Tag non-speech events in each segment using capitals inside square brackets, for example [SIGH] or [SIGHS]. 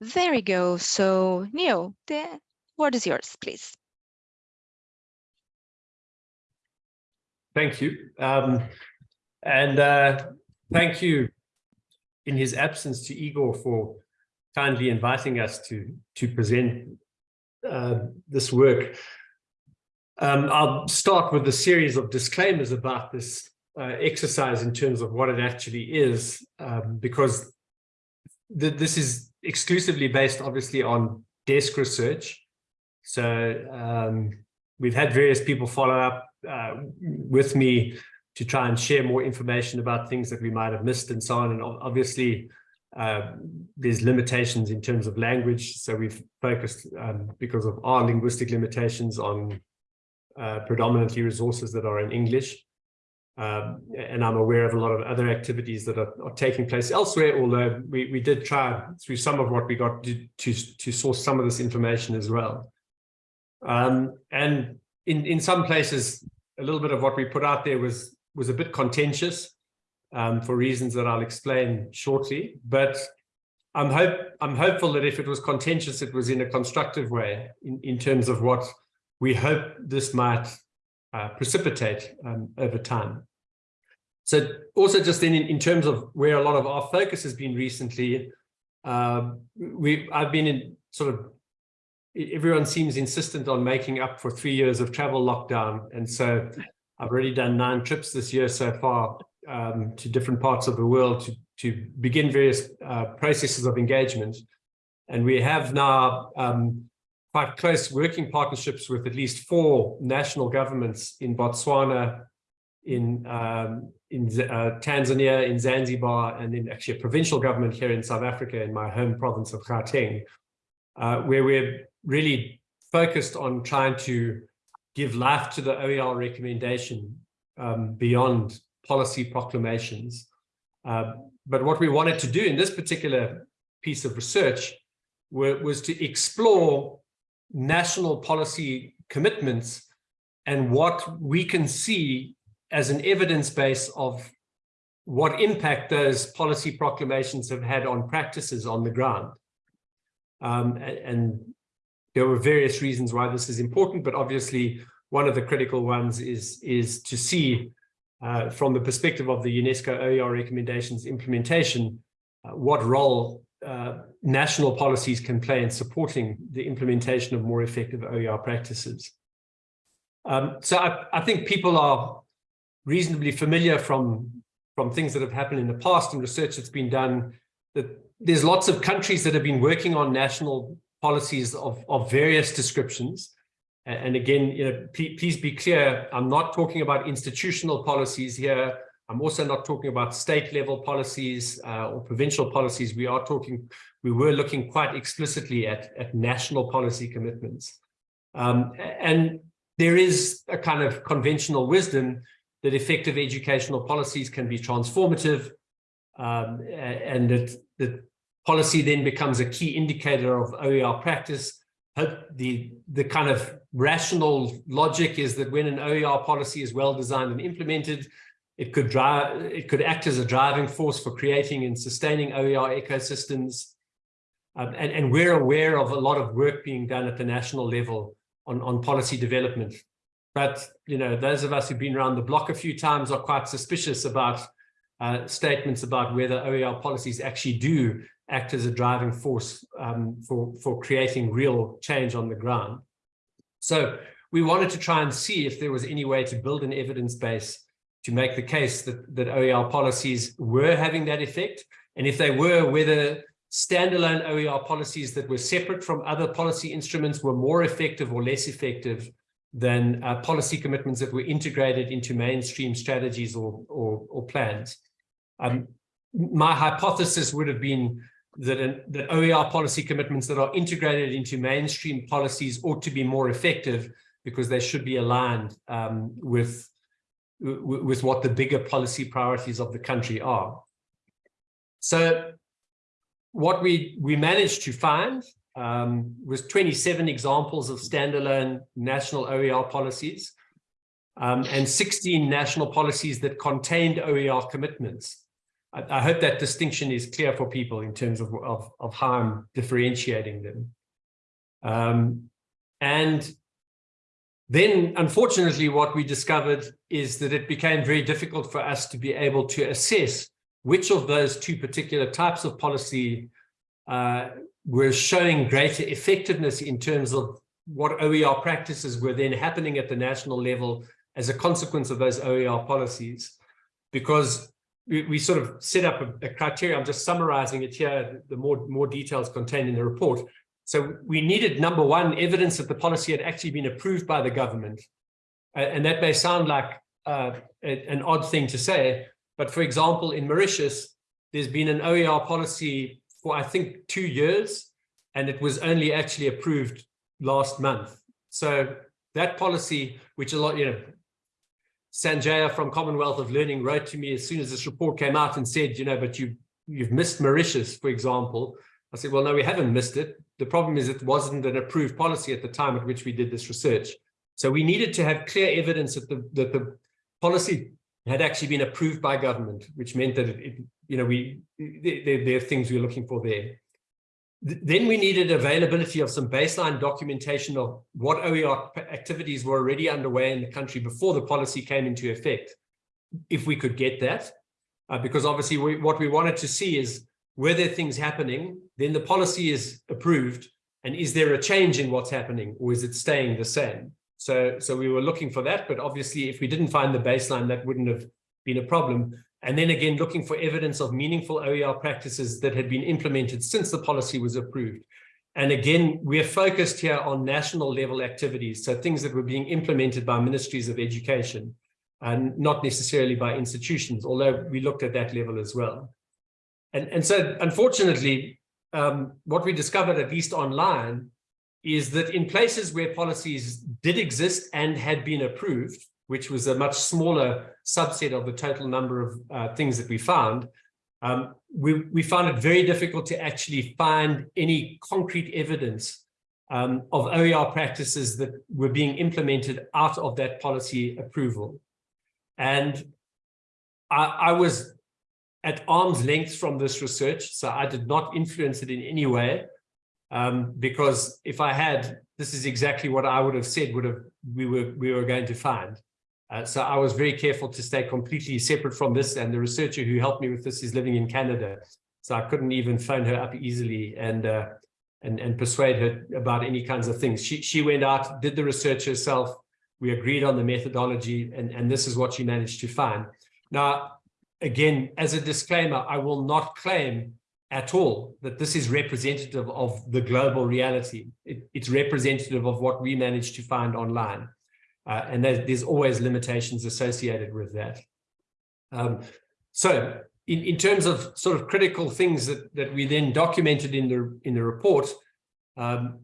There we go. So Neil, the word is yours, please. Thank you. Um, and uh, thank you in his absence to Igor for kindly inviting us to, to present uh, this work. Um, I'll start with a series of disclaimers about this uh, exercise in terms of what it actually is, um, because th this is exclusively based obviously on desk research. So um, we've had various people follow up uh, with me to try and share more information about things that we might have missed and so on. And obviously, uh, there's limitations in terms of language. So we've focused um, because of our linguistic limitations on uh, predominantly resources that are in English. Um, and I'm aware of a lot of other activities that are, are, taking place elsewhere, although we, we did try through some of what we got to, to, to source some of this information as well. Um, and in, in some places, a little bit of what we put out there was, was a bit contentious um, for reasons that I'll explain shortly. But I'm hope I'm hopeful that if it was contentious, it was in a constructive way in, in terms of what we hope this might uh, precipitate um, over time. So also just then in, in terms of where a lot of our focus has been recently, uh, we I've been in sort of everyone seems insistent on making up for three years of travel lockdown. And so I've already done nine trips this year so far um, to different parts of the world to, to begin various uh, processes of engagement. And we have now um, quite close working partnerships with at least four national governments in Botswana, in um, in uh, Tanzania, in Zanzibar, and in actually a provincial government here in South Africa, in my home province of Gauteng, uh, where we're really focused on trying to give life to the OER recommendation um, beyond policy proclamations. Uh, but what we wanted to do in this particular piece of research were, was to explore national policy commitments and what we can see as an evidence base of what impact those policy proclamations have had on practices on the ground. Um, and, and, there were various reasons why this is important, but obviously one of the critical ones is, is to see uh, from the perspective of the UNESCO OER recommendations implementation, uh, what role uh, national policies can play in supporting the implementation of more effective OER practices. Um, so I, I, think people are reasonably familiar from, from things that have happened in the past and research that's been done that there's lots of countries that have been working on national policies of, of various descriptions. And again, you know, please be clear, I'm not talking about institutional policies here. I'm also not talking about state level policies uh, or provincial policies. We are talking, we were looking quite explicitly at, at national policy commitments. Um, and there is a kind of conventional wisdom that effective educational policies can be transformative um, and that, policy then becomes a key indicator of OER practice the the kind of rational logic is that when an OER policy is well designed and implemented, it could drive it could act as a driving force for creating and sustaining OER ecosystems. Um, and, and we're aware of a lot of work being done at the national level on, on policy development. But you know, those of us who've been around the block a few times are quite suspicious about uh, statements about whether OER policies actually do act as a driving force um, for, for creating real change on the ground. So we wanted to try and see if there was any way to build an evidence base to make the case that, that OER policies were having that effect. And if they were, whether standalone OER policies that were separate from other policy instruments were more effective or less effective than uh, policy commitments that were integrated into mainstream strategies or, or, or plans. Um, my hypothesis would have been that, that OER policy commitments that are integrated into mainstream policies ought to be more effective because they should be aligned um, with, with what the bigger policy priorities of the country are. So what we, we managed to find um, was 27 examples of standalone national OER policies um, and 16 national policies that contained OER commitments. I, I hope that distinction is clear for people in terms of, of, of how I'm differentiating them. Um, and then, unfortunately, what we discovered is that it became very difficult for us to be able to assess which of those two particular types of policy uh, were showing greater effectiveness in terms of what OER practices were then happening at the national level as a consequence of those OER policies. Because we, we sort of set up a, a, criteria, I'm just summarizing it here, the more, more details contained in the report. So we needed, number one, evidence that the policy had actually been approved by the government. And that may sound like uh, an odd thing to say, but for example, in Mauritius, there's been an OER policy for, I think, two years, and it was only actually approved last month. So that policy, which a lot, you know, Sanjaya from Commonwealth of Learning wrote to me as soon as this report came out and said, you know, but you, you've missed Mauritius, for example. I said, well, no, we haven't missed it. The problem is it wasn't an approved policy at the time at which we did this research. So we needed to have clear evidence that the, that the policy had actually been approved by government, which meant that, it, you know, we there, there are things we we're looking for there. Then we needed availability of some baseline documentation of what OER activities were already underway in the country before the policy came into effect, if we could get that. Uh, because obviously we, what we wanted to see is, were there things happening, then the policy is approved, and is there a change in what's happening, or is it staying the same? So, so we were looking for that, but obviously if we didn't find the baseline, that wouldn't have been a problem. And then again, looking for evidence of meaningful OER practices that had been implemented since the policy was approved. And again, we're focused here on national level activities, so things that were being implemented by ministries of education and not necessarily by institutions, although we looked at that level as well. And, and so unfortunately, um, what we discovered, at least online, is that in places where policies did exist and had been approved, which was a much smaller subset of the total number of uh, things that we found, um, we, we found it very difficult to actually find any concrete evidence um, of OER practices that were being implemented out of that policy approval. And I, I was at arm's length from this research, so I did not influence it in any way, um, because if I had, this is exactly what I would have said would have we were we were going to find. Uh, so I was very careful to stay completely separate from this. And the researcher who helped me with this is living in Canada. So I couldn't even phone her up easily and uh, and, and persuade her about any kinds of things. She, she went out, did the research herself. We agreed on the methodology, and, and this is what she managed to find. Now, again, as a disclaimer, I will not claim at all that this is representative of the global reality. It, it's representative of what we managed to find online. Uh, and there's, there's, always limitations associated with that. Um, so in, in terms of sort of critical things that, that we then documented in the, in the report, um,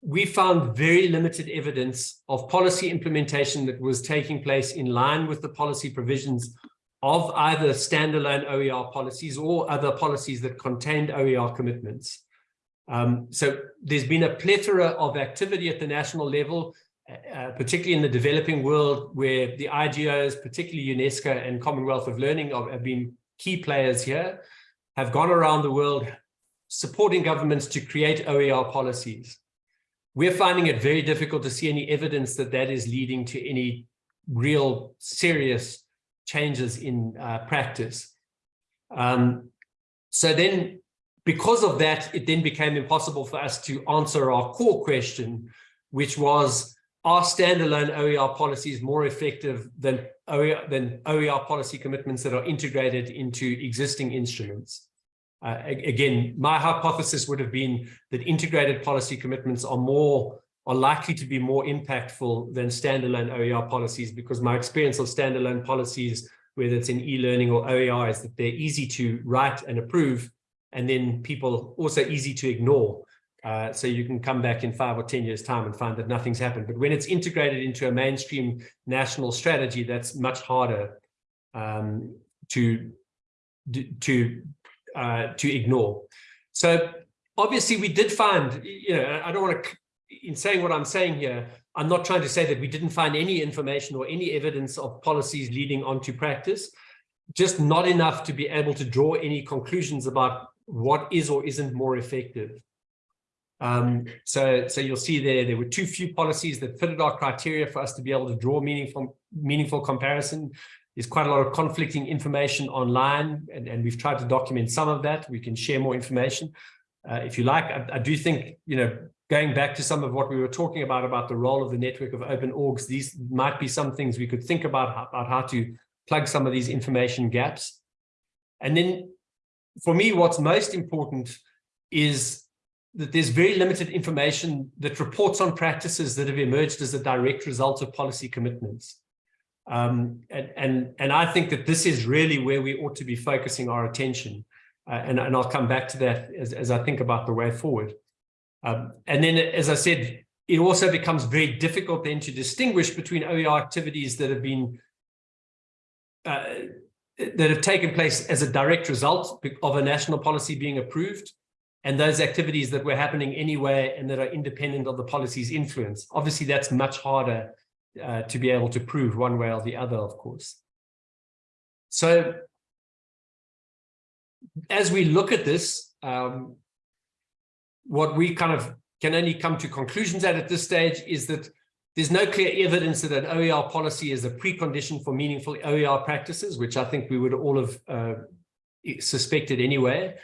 we found very limited evidence of policy implementation that was taking place in line with the policy provisions of either standalone OER policies or other policies that contained OER commitments. Um, so there's been a plethora of activity at the national level uh, particularly in the developing world where the IGOs, particularly UNESCO and Commonwealth of Learning have been key players here, have gone around the world supporting governments to create OER policies. We're finding it very difficult to see any evidence that that is leading to any real serious changes in uh, practice. Um, so then, because of that, it then became impossible for us to answer our core question, which was, are standalone OER policies more effective than OER, than OER policy commitments that are integrated into existing instruments? Uh, again, my hypothesis would have been that integrated policy commitments are more are likely to be more impactful than standalone OER policies because my experience of standalone policies, whether it's in e-learning or OER, is that they're easy to write and approve, and then people also easy to ignore. Uh, so you can come back in five or 10 years time and find that nothing's happened. But when it's integrated into a mainstream national strategy, that's much harder um, to, to, uh, to ignore. So obviously we did find, you know, I don't want to, in saying what I'm saying here, I'm not trying to say that we didn't find any information or any evidence of policies leading on to practice. just not enough to be able to draw any conclusions about what is or isn't more effective. Um, so, so you'll see there, there were too few policies that fitted our criteria for us to be able to draw meaningful, meaningful comparison. There's quite a lot of conflicting information online, and, and we've tried to document some of that. We can share more information uh, if you like. I, I, do think, you know, going back to some of what we were talking about, about the role of the network of open orgs, these might be some things we could think about, about how to plug some of these information gaps. And then for me, what's most important is that there's very limited information that reports on practices that have emerged as a direct result of policy commitments. Um, and, and, and I think that this is really where we ought to be focusing our attention. Uh, and, and I'll come back to that as, as I think about the way forward. Um, and then, as I said, it also becomes very difficult then to distinguish between OER activities that have been uh, that have taken place as a direct result of a national policy being approved and those activities that were happening anyway and that are independent of the policy's influence. Obviously, that's much harder uh, to be able to prove one way or the other, of course. So as we look at this, um, what we kind of can only come to conclusions at at this stage is that there's no clear evidence that an OER policy is a precondition for meaningful OER practices, which I think we would all have uh, suspected anyway.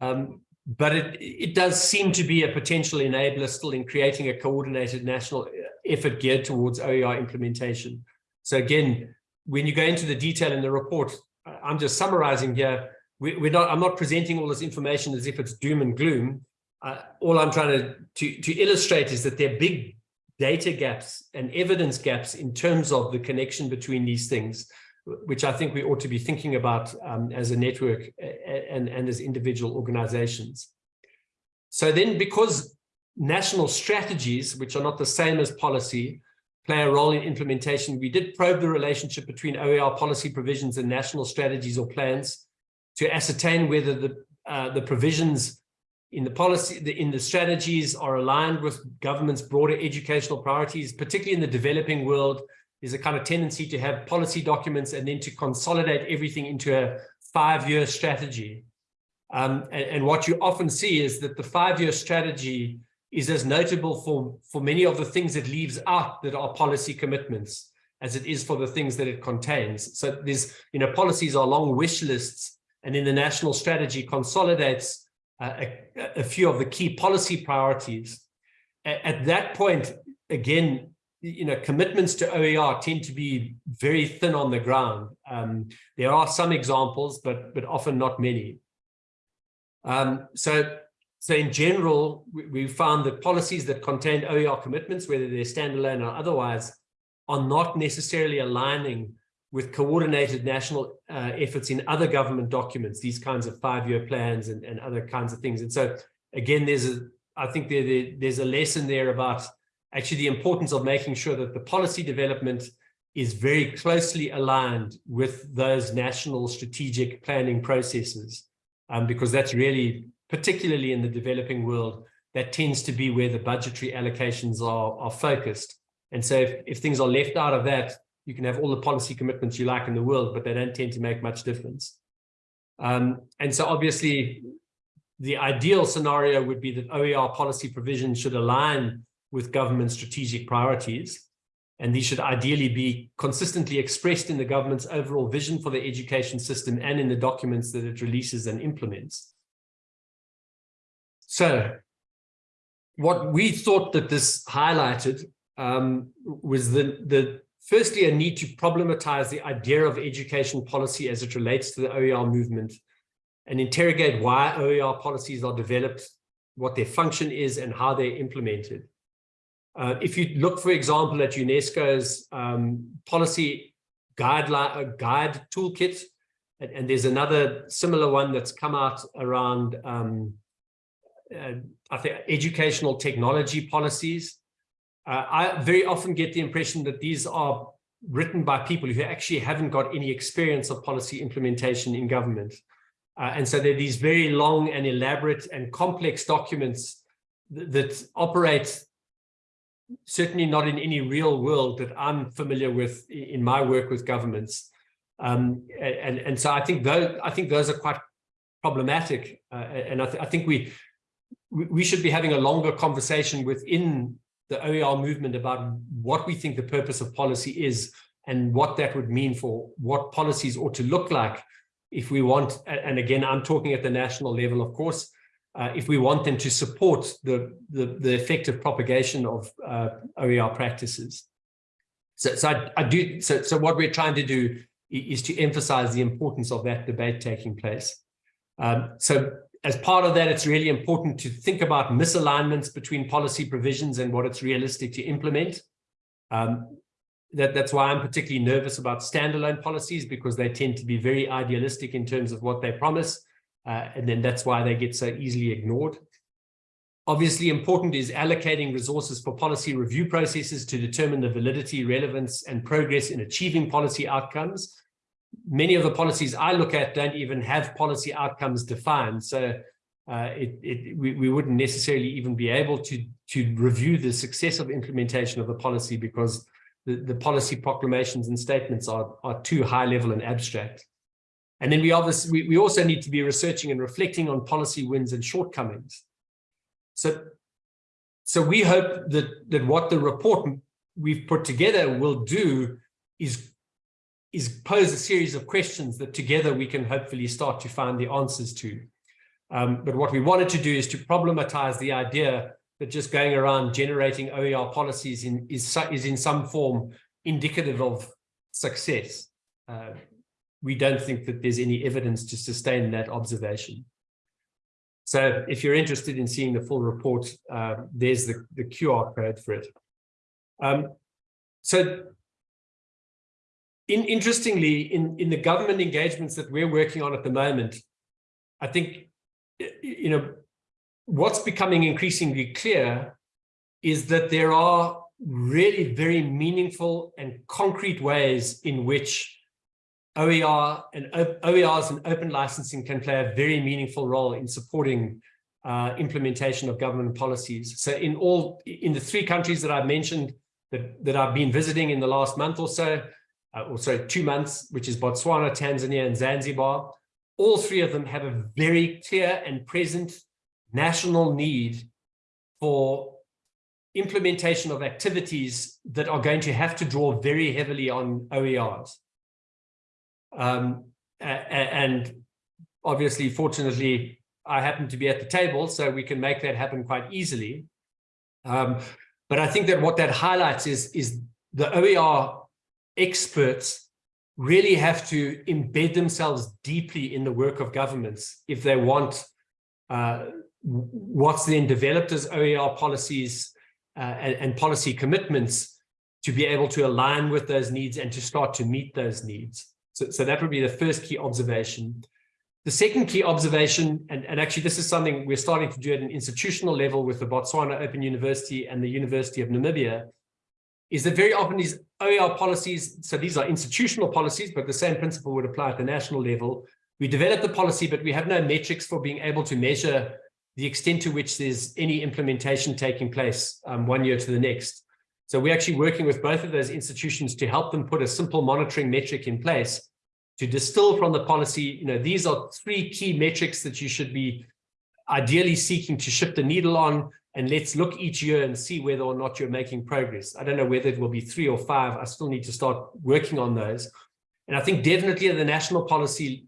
Um, but it, it does seem to be a potential enabler still in creating a coordinated national effort geared towards OER implementation. So again, when you go into the detail in the report, I'm just summarizing here. We, we're not, I'm not presenting all this information as if it's doom and gloom. Uh, all I'm trying to, to, to illustrate is that there are big data gaps and evidence gaps in terms of the connection between these things, which I think we ought to be thinking about um, as a network and, and as individual organizations. So then because national strategies, which are not the same as policy, play a role in implementation, we did probe the relationship between OER policy provisions and national strategies or plans to ascertain whether the, uh, the provisions in the policy, the, in the strategies are aligned with government's broader educational priorities, particularly in the developing world, there's a kind of tendency to have policy documents and then to consolidate everything into a five-year strategy. Um, and, and, what you often see is that the five-year strategy is as notable for, for many of the things it leaves out that are policy commitments as it is for the things that it contains. So there's, you know, policies are long wish lists and in the national strategy consolidates a, a, few of the key policy priorities. At, that point, again, you know, commitments to OER tend to be very thin on the ground. Um, there are some examples, but but often not many. Um, so, so in general, we, we found that policies that contain OER commitments, whether they're standalone or otherwise, are not necessarily aligning with coordinated national uh, efforts in other government documents, these kinds of five-year plans and, and other kinds of things. And so again, there's a, I think there, there, there's a lesson there about actually the importance of making sure that the policy development is very closely aligned with those national strategic planning processes, um, because that's really, particularly in the developing world, that tends to be where the budgetary allocations are, are focused. And so if, if things are left out of that, you can have all the policy commitments you like in the world, but they don't tend to make much difference. Um, and so obviously, the ideal scenario would be that OER policy provisions should align with government strategic priorities. And these should ideally be consistently expressed in the government's overall vision for the education system and in the documents that it releases and implements. So what we thought that this highlighted um, was the, the firstly, a need to problematize the idea of education policy as it relates to the OER movement and interrogate why OER policies are developed, what their function is, and how they're implemented. Uh, if you look, for example, at UNESCO's um, policy guideline, uh, guide toolkit, and, and, there's another similar one that's come out around, um, uh, I think, educational technology policies. Uh, I very often get the impression that these are written by people who actually haven't got any experience of policy implementation in government. Uh, and so they're these very long and elaborate and complex documents th that operate certainly not in any real world that I'm familiar with in my work with governments. Um, and, and so I think those, I think those are quite problematic. Uh, and I, th I think we, we should be having a longer conversation within the OER movement about what we think the purpose of policy is and what that would mean for what policies ought to look like if we want, and again, I'm talking at the national level, of course, uh, if we want them to support the, the, the effective propagation of uh, OER practices. So, so I, I, do, so, so what we're trying to do is to emphasize the importance of that debate taking place. Um, so as part of that, it's really important to think about misalignments between policy provisions and what it's realistic to implement. Um, that, that's why I'm particularly nervous about standalone policies because they tend to be very idealistic in terms of what they promise. Uh, and then that's why they get so easily ignored. Obviously important is allocating resources for policy review processes to determine the validity, relevance, and progress in achieving policy outcomes. Many of the policies I look at don't even have policy outcomes defined. So uh, it, it, we, we wouldn't necessarily even be able to, to review the success of implementation of the policy because the, the policy proclamations and statements are, are too high level and abstract. And then we obviously we, we also need to be researching and reflecting on policy wins and shortcomings. So, so we hope that that what the report we've put together will do is is pose a series of questions that together we can hopefully start to find the answers to. Um, but what we wanted to do is to problematize the idea that just going around generating OER policies in, is, is in some form indicative of success. Uh, we don't think that there's any evidence to sustain that observation. So if you're interested in seeing the full report, uh, there's the, the QR code for it. Um, so in, interestingly, in, in the government engagements that we're working on at the moment, I think, you know, what's becoming increasingly clear is that there are really very meaningful and concrete ways in which OER and OERs and open licensing can play a very meaningful role in supporting uh, implementation of government policies. So in all, in the three countries that I've mentioned that, that I've been visiting in the last month or so, uh, sorry, two months, which is Botswana, Tanzania, and Zanzibar, all three of them have a very clear and present national need for implementation of activities that are going to have to draw very heavily on OERs. Um, and obviously, fortunately, I happen to be at the table, so we can make that happen quite easily. Um, but I think that what that highlights is, is the OER experts really have to embed themselves deeply in the work of governments if they want uh, what's then developed as OER policies uh, and, and, policy commitments to be able to align with those needs and to start to meet those needs. So, so that would be the first key observation. The second key observation, and, and actually this is something we're starting to do at an institutional level with the Botswana Open University and the University of Namibia, is that very often these OER policies, so these are institutional policies, but the same principle would apply at the national level. We develop the policy, but we have no metrics for being able to measure the extent to which there's any implementation taking place um, one year to the next. So we're actually working with both of those institutions to help them put a simple monitoring metric in place to distill from the policy, you know, these are three key metrics that you should be ideally seeking to shift the needle on. And let's look each year and see whether or not you're making progress. I don't know whether it will be three or five. I still need to start working on those. And I think definitely at the national policy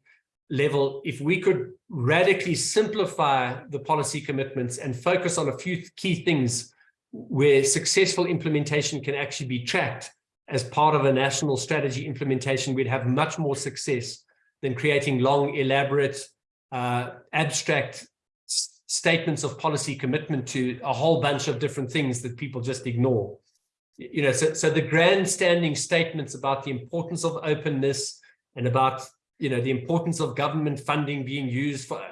level, if we could radically simplify the policy commitments and focus on a few key things where successful implementation can actually be tracked as part of a national strategy implementation, we'd have much more success than creating long, elaborate, uh, abstract statements of policy commitment to a whole bunch of different things that people just ignore. You know, so, so the grandstanding statements about the importance of openness and about you know, the importance of government funding being used for uh,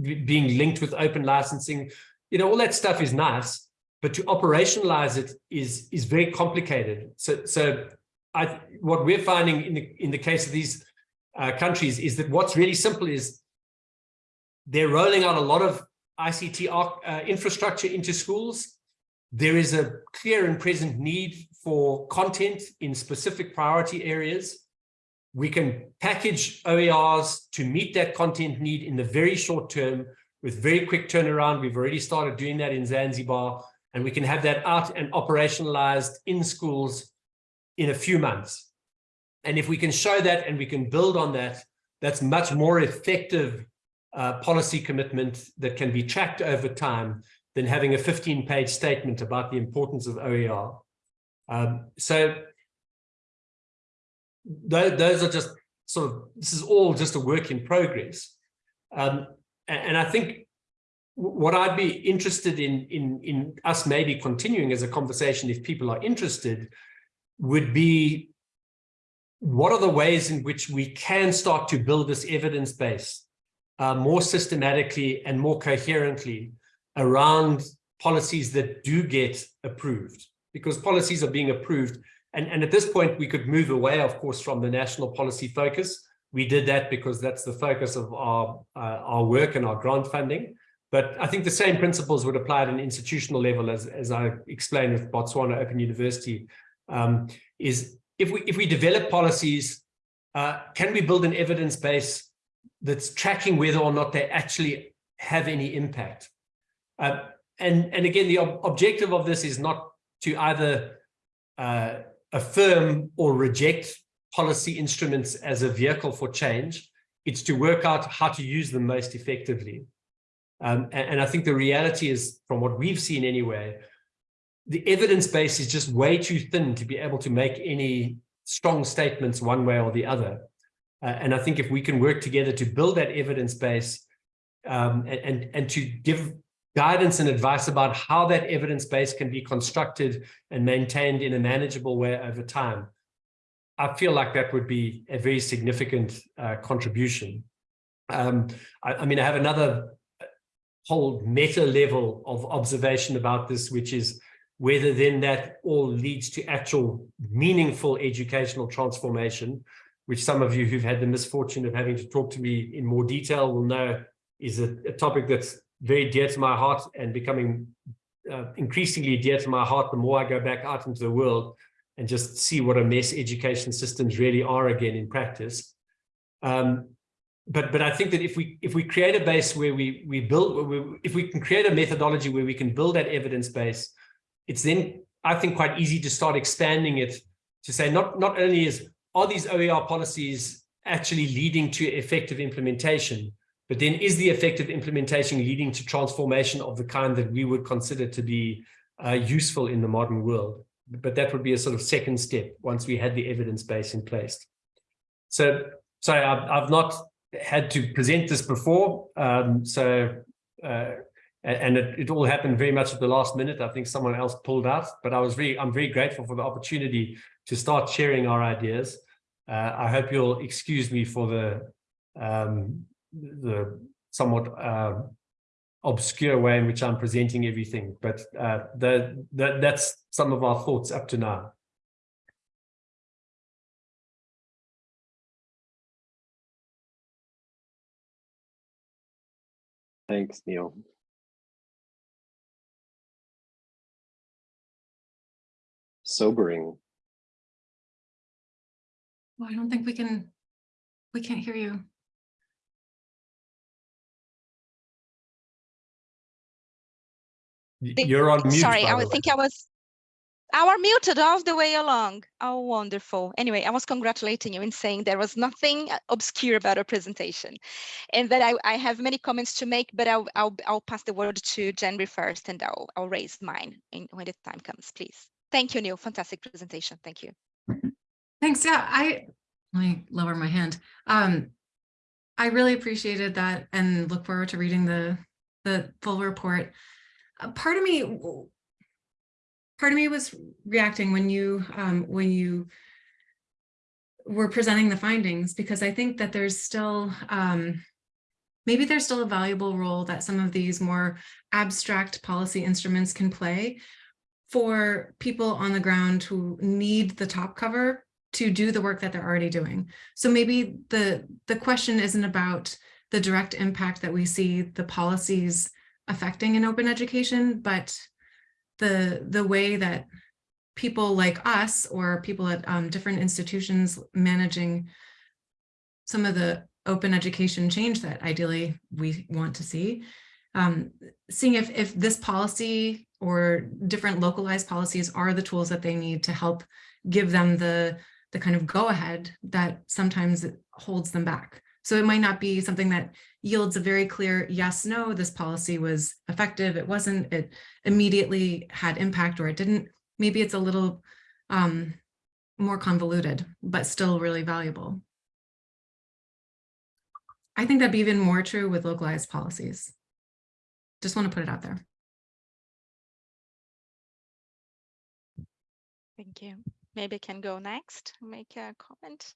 being linked with open licensing, you know, all that stuff is nice, but to operationalize it is is very complicated. So, so I what we're finding in the in the case of these uh, countries is that what's really simple is they're rolling out a lot of ICT uh, infrastructure into schools. There is a clear and present need for content in specific priority areas we can package OERs to meet that content need in the very short term with very quick turnaround. We've already started doing that in Zanzibar, and we can have that out and operationalized in schools in a few months. And if we can show that and we can build on that, that's much more effective uh, policy commitment that can be tracked over time than having a 15 page statement about the importance of OER. Um, so th those are just sort of, this is all just a work in progress. Um, and, and I think what I'd be interested in, in, in us maybe continuing as a conversation, if people are interested, would be what are the ways in which we can start to build this evidence base uh, more systematically and more coherently around policies that do get approved because policies are being approved and, and at this point, we could move away, of course, from the national policy focus. We did that because that's the focus of our, uh, our work and our grant funding. But I think the same principles would apply at an institutional level, as, as I explained with Botswana Open University, um, is if we, if we develop policies, uh, can we build an evidence base that's tracking whether or not they actually have any impact? Uh, and, and again, the ob objective of this is not to either uh, affirm or reject policy instruments as a vehicle for change. It's to work out how to use them most effectively. Um, and, and I think the reality is, from what we've seen anyway, the evidence base is just way too thin to be able to make any strong statements one way or the other. Uh, and I think if we can work together to build that evidence base um, and, and, to give guidance and advice about how that evidence base can be constructed and maintained in a manageable way over time. I feel like that would be a very significant uh, contribution. Um, I, I, mean, I have another whole meta level of observation about this, which is whether then that all leads to actual meaningful educational transformation, which some of you who've had the misfortune of having to talk to me in more detail will know is a, a topic that's very dear to my heart and becoming uh, increasingly dear to my heart the more I go back out into the world and just see what a mess education systems really are again in practice. Um, but but I think that if we if we create a base where we we build we, if we can create a methodology where we can build that evidence base, it's then I think quite easy to start expanding it to say not not only is are these OER policies actually leading to effective implementation, but then is the effective implementation leading to transformation of the kind that we would consider to be uh, useful in the modern world? But that would be a sort of second step once we had the evidence base in place. So, sorry, I've, I've not had to present this before. Um, so, uh, and it, it, all happened very much at the last minute. I think someone else pulled out, but I was really, I'm very grateful for the opportunity to start sharing our ideas. Uh, I hope you'll excuse me for the um, the somewhat uh, obscure way in which I'm presenting everything, but uh, the, the, that's some of our thoughts up to now. Thanks, Neil. Sobering. Well, I don't think we can, we can't hear you. You're on mute. Sorry, I think I was I were muted all the way along. Oh, wonderful. Anyway, I was congratulating you in saying there was nothing obscure about our presentation and that I, I have many comments to make, but I'll, I'll, I'll pass the word to Jenry first and I'll, I'll raise mine in, when the time comes, please. Thank you, Neil. Fantastic presentation. Thank you. Thanks. Yeah, I let me lower my hand. Um, I really appreciated that and look forward to reading the the full report. Uh, part of me, part of me was reacting when you um, when you were presenting the findings because I think that there's still um, maybe there's still a valuable role that some of these more abstract policy instruments can play for people on the ground who need the top cover to do the work that they're already doing. So maybe the the question isn't about the direct impact that we see the policies affecting in open education, but the, the way that people like us or people at um, different institutions managing some of the open education change that ideally we want to see. Um, seeing if, if this policy or different localized policies are the tools that they need to help give them the, the kind of go ahead that sometimes holds them back. So it might not be something that yields a very clear yes, no, this policy was effective, it wasn't, it immediately had impact or it didn't. Maybe it's a little um, more convoluted, but still really valuable. I think that'd be even more true with localized policies. Just want to put it out there. Thank you. Maybe I can go next, make a comment.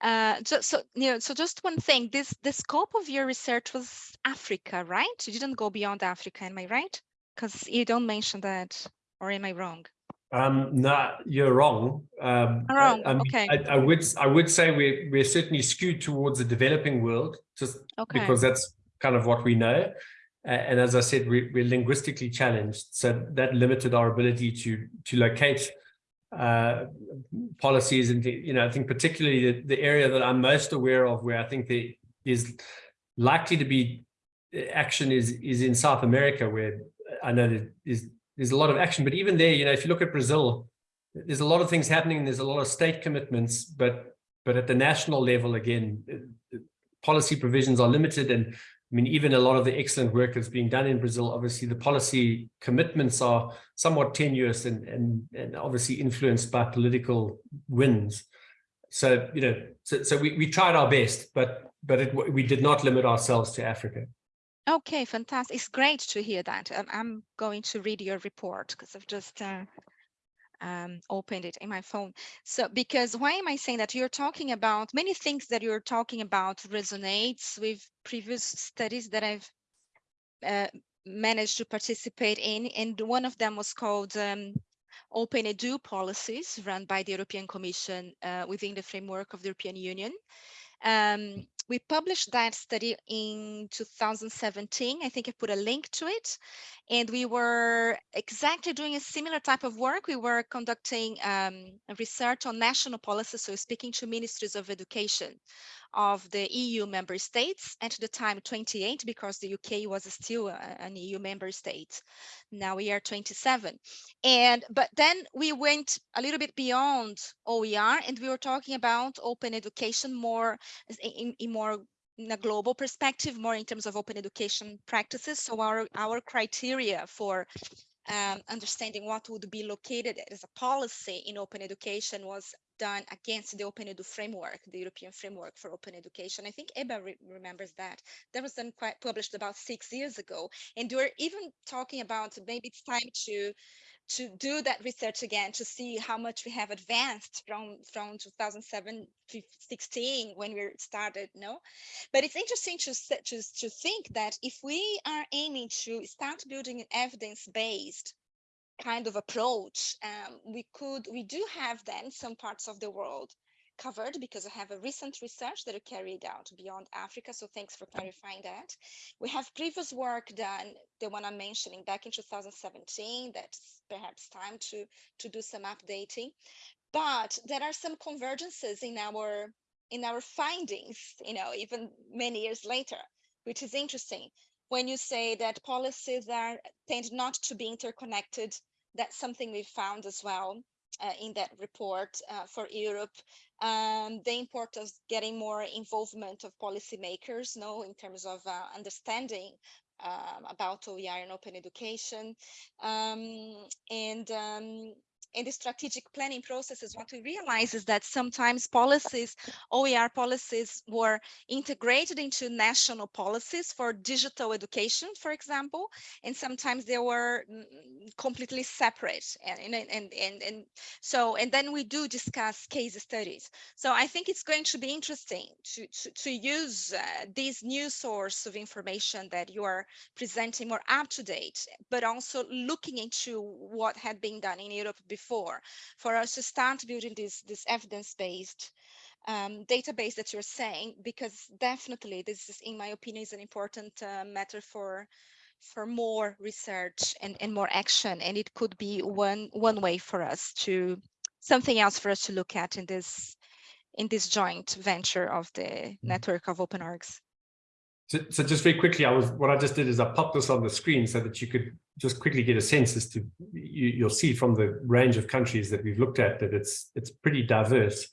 Uh, so, so, you know, so just one thing, this, the scope of your research was Africa, right? You didn't go beyond Africa, am I right? Because you don't mention that, or am I wrong? Um, no, you're wrong. Um, I'm wrong, I, I mean, okay. I, I would I would say we're we're certainly skewed towards the developing world, just Okay. because that's kind of what we know. And as I said, we, we're linguistically challenged, so that limited our ability to to locate uh, policies. And you know, I think particularly the, the area that I'm most aware of, where I think there is likely to be uh, action, is is in South America, where I know there is there's a lot of action. But even there, you know, if you look at Brazil, there's a lot of things happening. There's a lot of state commitments, but but at the national level, again, uh, policy provisions are limited. And I mean, even a lot of the excellent work that's being done in Brazil, obviously the policy commitments are somewhat tenuous and and and obviously influenced by political winds. So you know, so so we we tried our best, but but it, we did not limit ourselves to Africa. Okay, fantastic. It's great to hear that. I'm going to read your report because I've just uh, um, opened it in my phone. So, because why am I saying that? You're talking about many things that you're talking about resonates with previous studies that I've uh, managed to participate in, and one of them was called um, Open Edu policies run by the European Commission uh, within the framework of the European Union. Um, we published that study in 2017. I think I put a link to it. And we were exactly doing a similar type of work. We were conducting um, research on national policies, so speaking to ministries of education of the EU member states, at the time 28, because the UK was still an EU member state. Now we are 27. And but then we went a little bit beyond OER and we were talking about open education more in, in more in a global perspective, more in terms of open education practices. So our, our criteria for um, understanding what would be located as a policy in open education was done against the Open Edu framework, the European framework for open education. I think EBA re remembers that. That was then quite published about six years ago. And we're even talking about maybe it's time to to do that research again to see how much we have advanced from from 2007 16 when we started no but it's interesting to to, to think that if we are aiming to start building an evidence-based kind of approach um, we could we do have then some parts of the world covered because I have a recent research that I carried out beyond Africa. So thanks for clarifying that. We have previous work done, the one I'm mentioning back in 2017, that's perhaps time to, to do some updating. But there are some convergences in our in our findings, you know, even many years later, which is interesting. When you say that policies are tend not to be interconnected, that's something we found as well. Uh, in that report uh, for Europe, um, the importance of getting more involvement of policymakers, no, in terms of uh, understanding um, about OER and open education, um, and um, in the strategic planning processes, what we realize is that sometimes policies, OER policies were integrated into national policies for digital education, for example, and sometimes they were mm, completely separate. And, and, and, and, and so, and then we do discuss case studies. So I think it's going to be interesting to, to, to use uh, this new source of information that you are presenting more up to date, but also looking into what had been done in Europe before for us to start building this, this evidence-based um, database that you're saying, because definitely this is, in my opinion, is an important uh, matter for for more research and, and more action. And it could be one one way for us to something else for us to look at in this in this joint venture of the network of open orgs. So, so just very quickly, I was what I just did is I popped this on the screen so that you could just quickly get a sense as to you, you'll see from the range of countries that we've looked at that it's it's pretty diverse.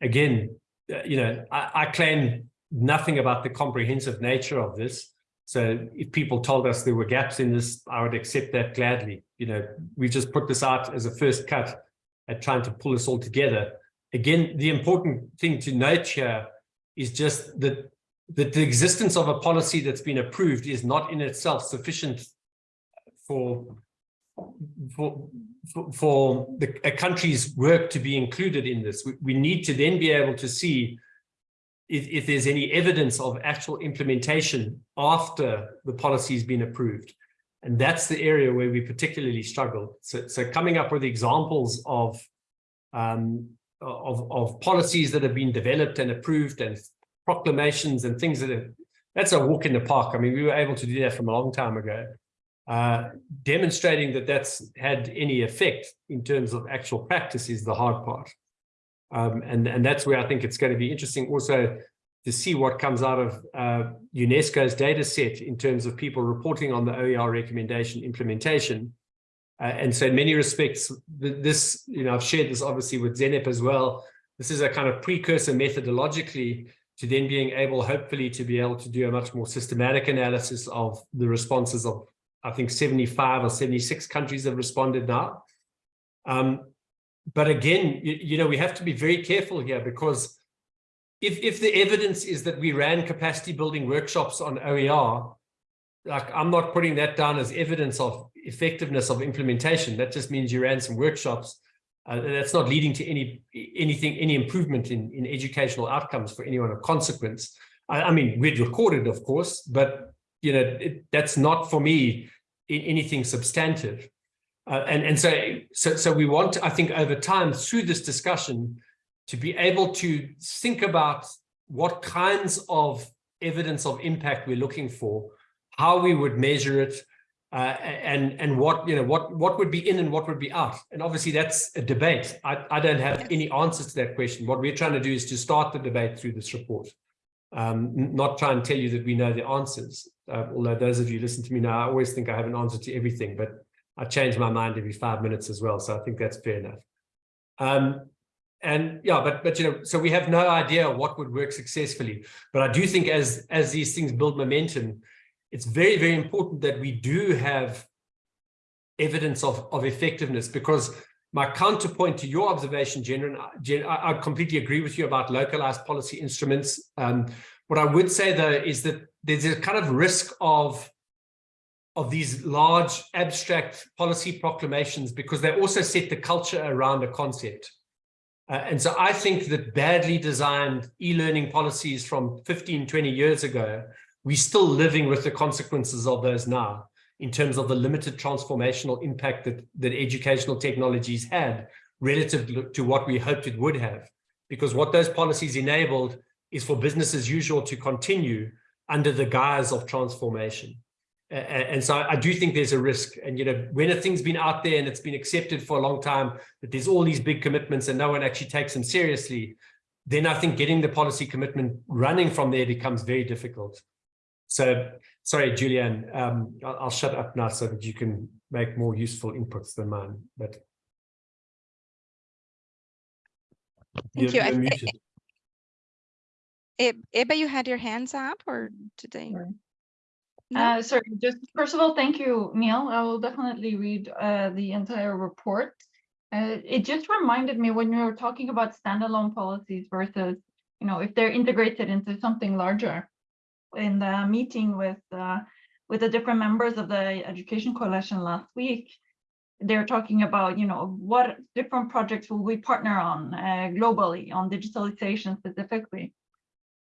Again, uh, you know, I, I claim nothing about the comprehensive nature of this. So if people told us there were gaps in this, I would accept that gladly. You know, we just put this out as a first cut at trying to pull this all together. Again, the important thing to note here is just that that the existence of a policy that's been approved is not in itself sufficient for for for, the, a country's work to be included in this. We, we need to then be able to see if, if there's any evidence of actual implementation after the policy has been approved. And that's the area where we particularly struggle. So, so coming up with examples of, um, of, of policies that have been developed and approved and proclamations and things that have, that's a walk in the park. I mean, we were able to do that from a long time ago. Uh, demonstrating that that's had any effect in terms of actual practice is the hard part. Um, and, and that's where I think it's going to be interesting also to see what comes out of uh, UNESCO's data set in terms of people reporting on the OER recommendation implementation. Uh, and so in many respects, this, you know, I've shared this obviously with Zeynep as well. This is a kind of precursor methodologically to then being able, hopefully, to be able to do a much more systematic analysis of the responses of, I think, 75 or 76 countries have responded now. Um, but again, you, you, know, we have to be very careful here because if, if the evidence is that we ran capacity building workshops on OER, like I'm not putting that down as evidence of effectiveness of implementation. That just means you ran some workshops. Uh, that's not leading to any anything, any improvement in, in educational outcomes for anyone of consequence. I, I mean, we'd recorded, of course, but you know, it, that's not for me anything substantive. Uh, and, and so, so, so we want, I think, over time through this discussion to be able to think about what kinds of evidence of impact we're looking for, how we would measure it, uh, and and what you know what what would be in and what would be out. And obviously that's a debate. I, I don't have any answers to that question. What we're trying to do is to start the debate through this report. Um, not try and tell you that we know the answers. Uh, although those of you listen to me now, I always think I have an answer to everything, but I change my mind every five minutes as well. So I think that's fair enough. Um, and yeah, but but you know, so we have no idea what would work successfully. But I do think as as these things build momentum, it's very very important that we do have evidence of of effectiveness because my counterpoint to your observation, Jen, Jen I, I completely agree with you about localized policy instruments. Um, what I would say though is that there's a kind of risk of of these large abstract policy proclamations because they also set the culture around a concept. Uh, and so I think that badly designed e-learning policies from 15, 20 years ago, we're still living with the consequences of those now in terms of the limited transformational impact that, that educational technologies had relative to what we hoped it would have. Because what those policies enabled is for business as usual to continue under the guise of transformation and so I do think there's a risk. And, you know, when a thing's been out there and it's been accepted for a long time, that there's all these big commitments and no one actually takes them seriously, then I think getting the policy commitment running from there becomes very difficult. So, sorry, Julianne, um, I'll, I'll shut up now so that you can make more useful inputs than mine. But Thank you. I, muted. Ebba, you had your hands up or did they? No? Uh, sorry, just first of all, thank you, Neil. I will definitely read uh, the entire report. Uh, it just reminded me when you were talking about standalone policies versus, you know, if they're integrated into something larger. In the meeting with uh, with the different members of the Education Coalition last week, they're talking about, you know, what different projects will we partner on uh, globally on digitalization specifically.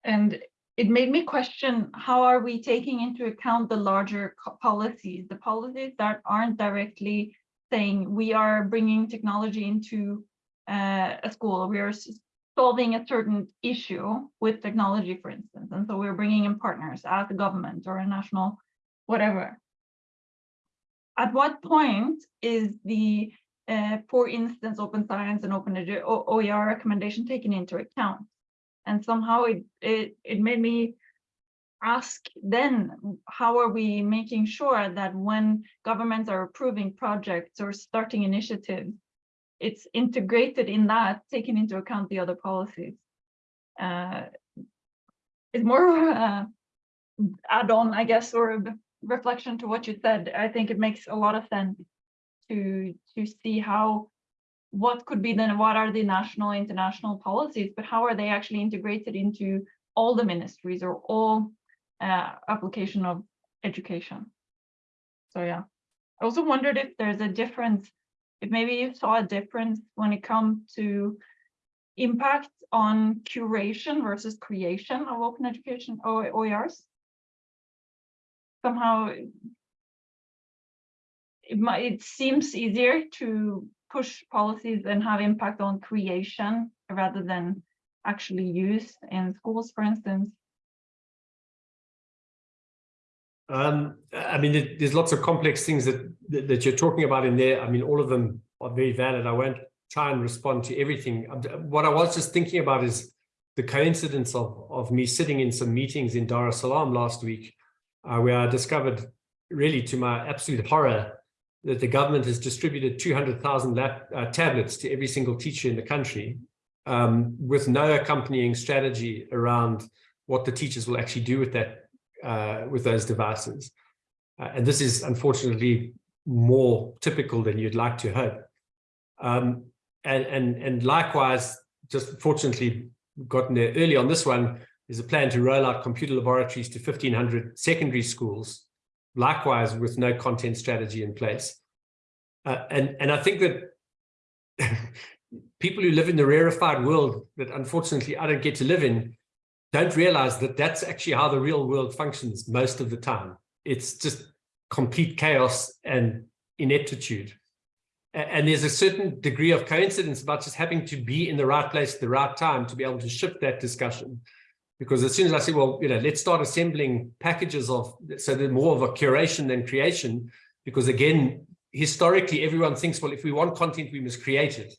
And it made me question how are we taking into account the larger policies, the policies that aren't directly saying we are bringing technology into uh, a school, we are solving a certain issue with technology, for instance, and so we're bringing in partners as a government or a national whatever. At what point is the uh, for instance, open science and open OER recommendation taken into account. And somehow it, it, it made me ask then, how are we making sure that when governments are approving projects or starting initiatives, it's integrated in that, taking into account the other policies? Uh, It's more of a add-on, I guess, or a reflection to what you said. I think it makes a lot of sense to to see how what could be then what are the national international policies but how are they actually integrated into all the ministries or all uh, application of education so yeah i also wondered if there's a difference if maybe you saw a difference when it comes to impact on curation versus creation of open education OERs somehow it might, it seems easier to push policies and have impact on creation rather than actually use in schools, for instance. Um, I mean, there- there's lots of complex things that, that that you're talking about in there. I mean, all of them are very valid. I won't try and respond to everything. What I was just thinking about is the coincidence of of me sitting in some meetings in Dar es Salaam last week, uh, where I discovered, really to my absolute horror, that the government has distributed 200,000 uh, tablets to every single teacher in the country, um, with no accompanying strategy around what the teachers will actually do with that uh, with those devices. Uh, and this is unfortunately more typical than you'd like to hope. Um, and, and, and likewise, just fortunately gotten there early on this one, there's a plan to roll out computer laboratories to 1500 secondary schools, likewise with no content strategy in place. Uh, and, and I think that [LAUGHS] people who live in the rarefied world that unfortunately I don't get to live in don't realize that that's actually how the real world functions most of the time. It's just complete chaos and ineptitude. And there's a certain degree of coincidence about just having to be in the right place at the right time to be able to shift that discussion. Because as soon as I say, well, you know, let's start assembling packages of, so they're more of a curation than creation, because again, historically, everyone thinks, well, if we want content, we must create it.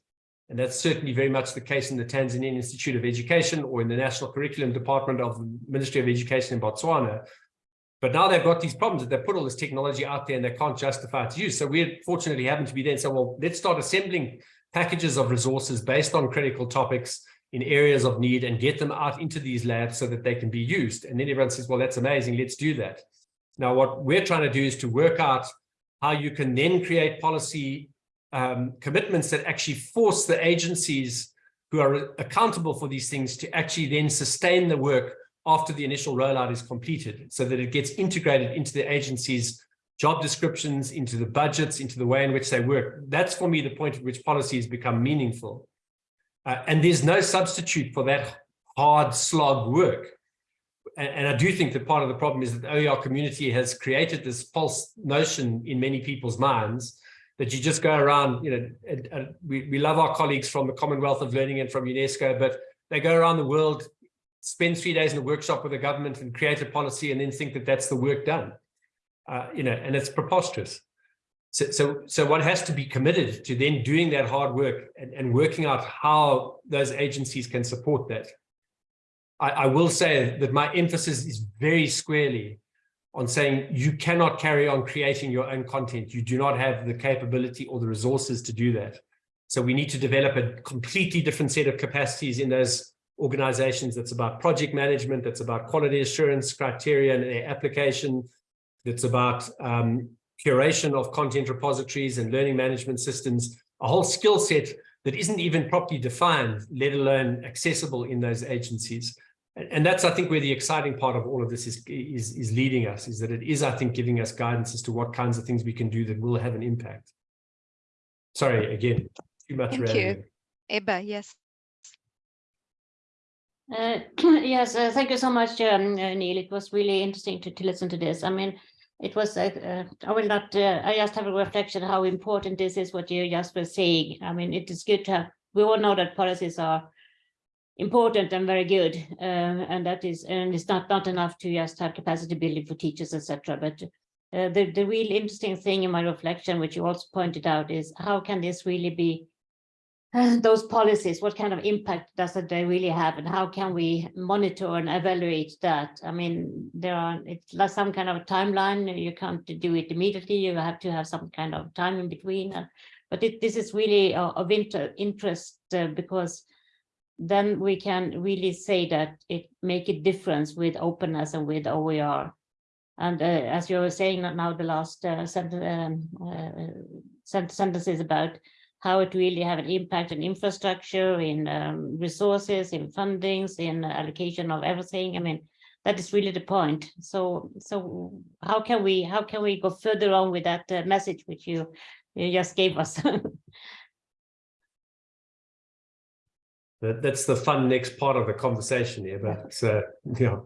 And that's certainly very much the case in the Tanzanian Institute of Education or in the National Curriculum Department of the Ministry of Education in Botswana. But now they've got these problems that they put all this technology out there and they can't justify its use. So we're fortunately happen to be there and say, well, let's start assembling packages of resources based on critical topics in areas of need and get them out into these labs so that they can be used. And then everyone says, well, that's amazing. Let's do that. Now, what we're trying to do is to work out how you can then create policy um, commitments that actually force the agencies who are accountable for these things to actually then sustain the work after the initial rollout is completed so that it gets integrated into the agency's job descriptions, into the budgets, into the way in which they work. That's for me the point at which policies become meaningful. Uh, and there's no substitute for that hard slog work. And, and I do think that part of the problem is that the OER community has created this false notion in many people's minds that you just go around, you know, and, and we, we love our colleagues from the Commonwealth of Learning and from UNESCO, but they go around the world, spend three days in a workshop with the government and create a policy and then think that that's the work done. Uh, you know, and it's preposterous. So, so, so one has to be committed to then doing that hard work and, and working out how those agencies can support that. I, I will say that my emphasis is very squarely on saying you cannot carry on creating your own content. You do not have the capability or the resources to do that. So we need to develop a completely different set of capacities in those organizations that's about project management, that's about quality assurance criteria and their application, that's about um, curation of content repositories and learning management systems, a whole skill set that isn't even properly defined, let alone accessible in those agencies. And that's, I think, where the exciting part of all of this is, is, is leading us, is that it is, I think, giving us guidance as to what kinds of things we can do that will have an impact. Sorry, again, too much. Thank you. Ebba, yes. Uh, [CLEARS THROAT] Yes, uh, thank you so much, um, uh, Neil. It was really interesting to, to listen to this. I mean, it was, uh, uh, I will not, uh, I just have a reflection how important this is, what you just were saying. I mean, it is good to have, we all know that policies are important and very good. uh, And that is, and it's not, not enough to just have capacity building for teachers, etc. But the, the real interesting thing in my reflection, which you also pointed out, is how can this really be [SIGHS] those policies, what kind of impact does it really have and how can we monitor and evaluate that? I mean, there are, it's like some kind of timeline, you can't do it immediately, you have to have some kind of time in between. uh, But it, this is really uh, of inter interest uh, because then we can really say that it make a difference with openness and with OER. And uh, as you were saying now, the last uh, sentence, um, uh, about how it really have an impact on infrastructure, in um, resources, in fundings, in allocation of everything. I mean, that is really the point. So, so how can we how can we go further on with that uh, message which you you just gave us? [LAUGHS] That, that's the fun next part of the conversation here, but uh, yeah.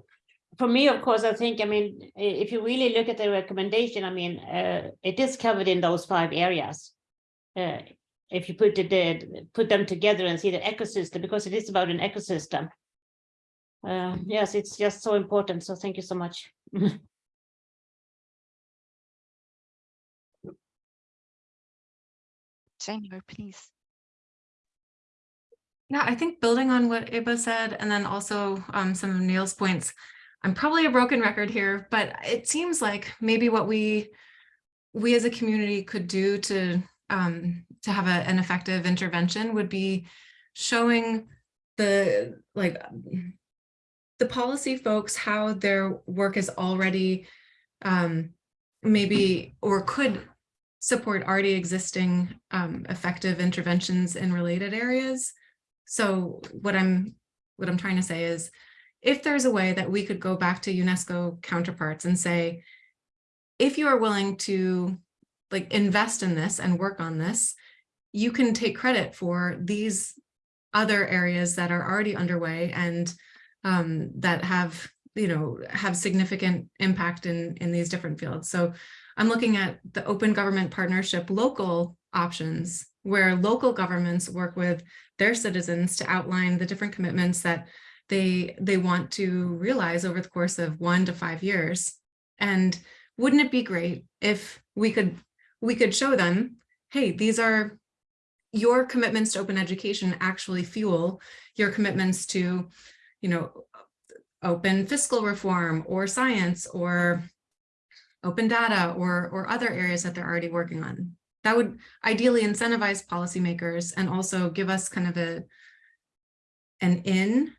For me, of course, I think, I mean, if you really look at the recommendation, I mean, uh, it is covered in those five areas. Uh, if you put it, there, put them together and see the ecosystem, because it is about an ecosystem. Uh, yes, it's just so important. So thank you so much. [LAUGHS] January, please. Yeah, I think building on what Ebba said, and then also um, some of Neil's points, I'm probably a broken record here, but it seems like maybe what we we as a community could do to um, to have a, an effective intervention would be showing the like the policy folks how their work is already um, maybe or could support already existing um, effective interventions in related areas. So what I'm what I'm trying to say is if there's a way that we could go back to UNESCO counterparts and say, if you are willing to like invest in this and work on this, you can take credit for these other areas that are already underway and um, that have, you know, have significant impact in, in these different fields. So I'm looking at the open government partnership local options where local governments work with their citizens to outline the different commitments that they they want to realize over the course of one to five years. And wouldn't it be great if we could we could show them, hey, these are your commitments to open education actually fuel your commitments to, you know, open fiscal reform or science or open data or or other areas that they're already working on. That would ideally incentivize policymakers and also give us kind of a an in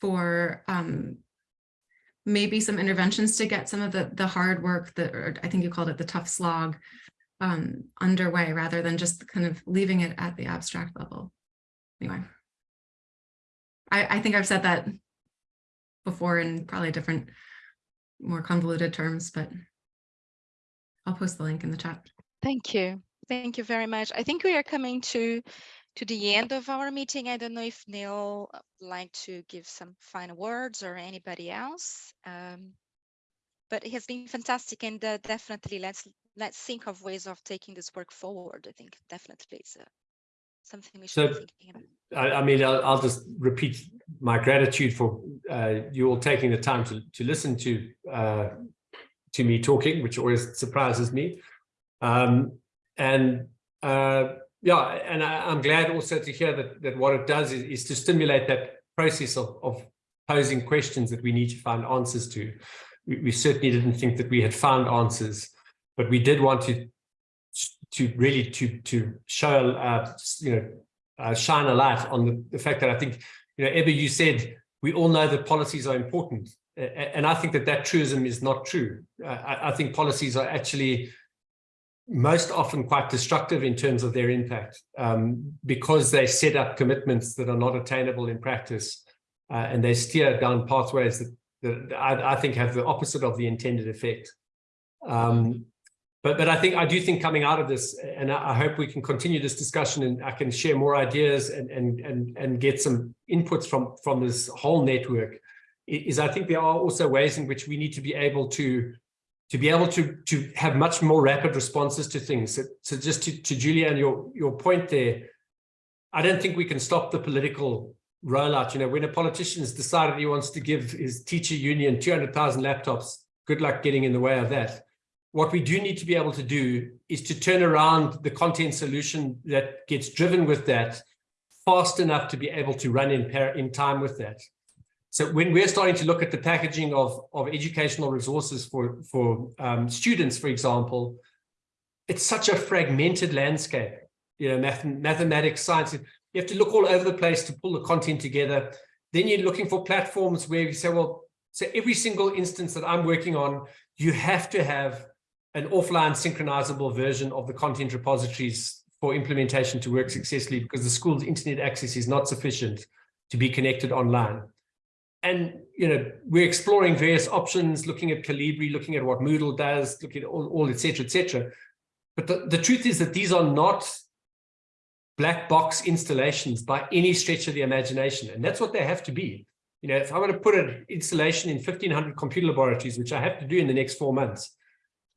for um, maybe some interventions to get some of the the hard work that I think you called it the tough slog um, underway rather than just kind of leaving it at the abstract level. Anyway, I, I think I've said that before in probably different, more convoluted terms, but I'll post the link in the chat. Thank you. Thank you very much. I think we are coming to to the end of our meeting. I don't know if Neil uh, would like to give some final words or anybody else. Um, but it has been fantastic and uh, definitely let's let's think of ways of taking this work forward. I think definitely it's uh, something we should be So- thinking about. I, I mean, I'll, I'll just repeat my gratitude for uh, you all taking the time to, to listen to uh, to me talking, which always surprises me. Um, and uh, yeah, and I, I'm glad also to hear that that what it does is, is to stimulate that process of, of posing questions that we need to find answers to. We, we certainly didn't think that we had found answers, but we did want to to really to to show uh, you know uh, shine a light on the, the fact that I think, you know, Ebba, you said, we all know that policies are important. And I think that that truism is not true. Uh, I, I think policies are actually most often quite destructive in terms of their impact um, because they set up commitments that are not attainable in practice uh, and they steer down pathways that, that I, I think have the opposite of the intended effect. Um, but but I think I do think coming out of this, and I, I hope we can continue this discussion, and I can share more ideas and and and and get some inputs from from this whole network. Is I think there are also ways in which we need to be able to to be able to to have much more rapid responses to things. So, so just to to Julia and your your point there, I don't think we can stop the political rollout. You know, when a politician has decided he wants to give his teacher union two hundred thousand laptops, good luck getting in the way of that what we do need to be able to do is to turn around the content solution that gets driven with that fast enough to be able to run in, in time with that. So when we're starting to look at the packaging of, of educational resources for, for um, students, for example, it's such a fragmented landscape, you know, math, mathematics, science, you have to look all over the place to pull the content together. Then you're looking for platforms where you say, well, so every single instance that I'm working on, you have to have an offline synchronizable version of the content repositories for implementation to work successfully because the school's internet access is not sufficient to be connected online. And, you know, we're exploring various options, looking at Kolibri, looking at what Moodle does, looking at all, all et cetera, et cetera. But the, the truth is that these are not black box installations by any stretch of the imagination. And that's what they have to be. You know, if I want to put an installation in 1500 computer laboratories, which I have to do in the next four months,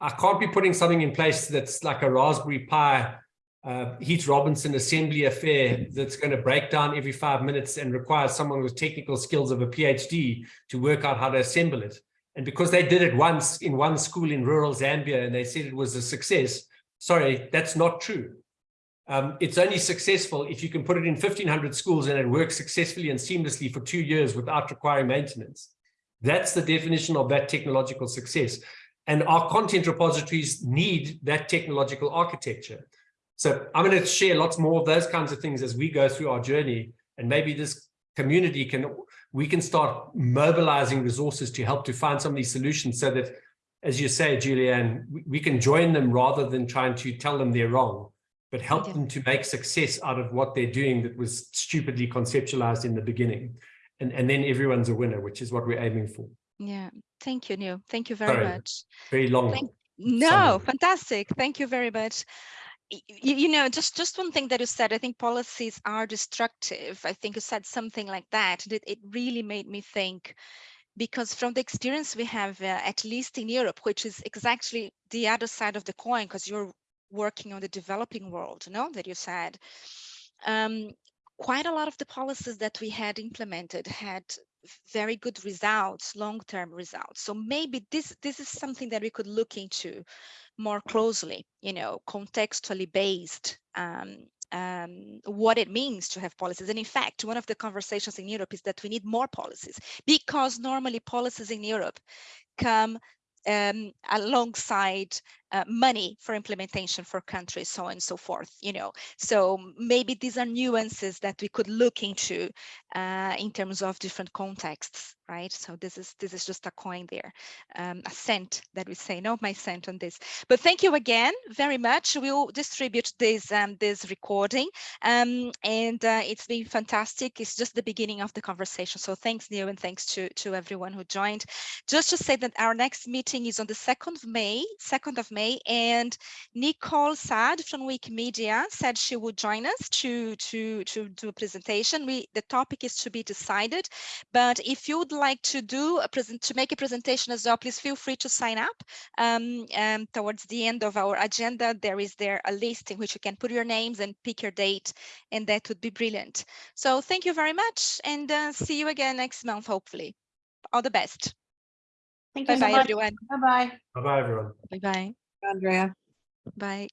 I can't be putting something in place that's like a Raspberry Pi uh, Heath Robinson assembly affair that's going to break down every five minutes and require someone with technical skills of a PhD to work out how to assemble it. And because they did it once in one school in rural Zambia and they said it was a success, sorry, that's not true. Um, it's only successful if you can put it in 1500 schools and it works successfully and seamlessly for two years without requiring maintenance. That's the definition of that technological success. And our content repositories need that technological architecture. So I'm going to share lots more of those kinds of things as we go through our journey. And maybe this community can, we can start mobilizing resources to help to find some of these solutions so that, as you say, Julianne, we, we can join them rather than trying to tell them they're wrong, but help Yeah. them to make success out of what they're doing that was stupidly conceptualized in the beginning. And, and then everyone's a winner, which is what we're aiming for. Yeah, thank you, Neil. Thank you very Sorry. much. Very long. Thank- No, summary. fantastic. Thank you very much. Y- y- You, know, just just one thing that you said, I think policies are destructive. I think you said something like that. It, it really made me think because from the experience we have, uh, at least in Europe, which is exactly the other side of the coin, because you're working on the developing world, you know, that you said. Um, quite a lot of the policies that we had implemented had very good results, long-term results. So maybe this this is something that we could look into more closely, you know, contextually based, um, um, what it means to have policies. And in fact, one of the conversations in Europe is that we need more policies because normally policies in Europe come um, alongside uh, money for implementation for countries, so on and so forth, you know. So maybe these are nuances that we could look into uh, in terms of different contexts, right? So this is this is just a coin there, um, a cent that we say, no, my cent on this. But thank you again very much. We'll distribute this um, this recording, um, and uh, it's been fantastic. It's just the beginning of the conversation. So thanks, Neil, and thanks to to everyone who joined. Just to say that our next meeting is on the second of May, second of May, and Nicole Saad from Wikimedia said she would join us to to to do a presentation. We the topic is to be decided, but if you would like to do a present to make a presentation as well, please feel free to sign up. Um, um, towards the end of our agenda, there is there a list in which you can put your names and pick your date, and that would be brilliant. So thank you very much, and uh, see you again next month, hopefully. All the best. Thank you Bye so bye, much. everyone. Bye-bye. Bye-bye, everyone. Bye bye. Andrea. Bye.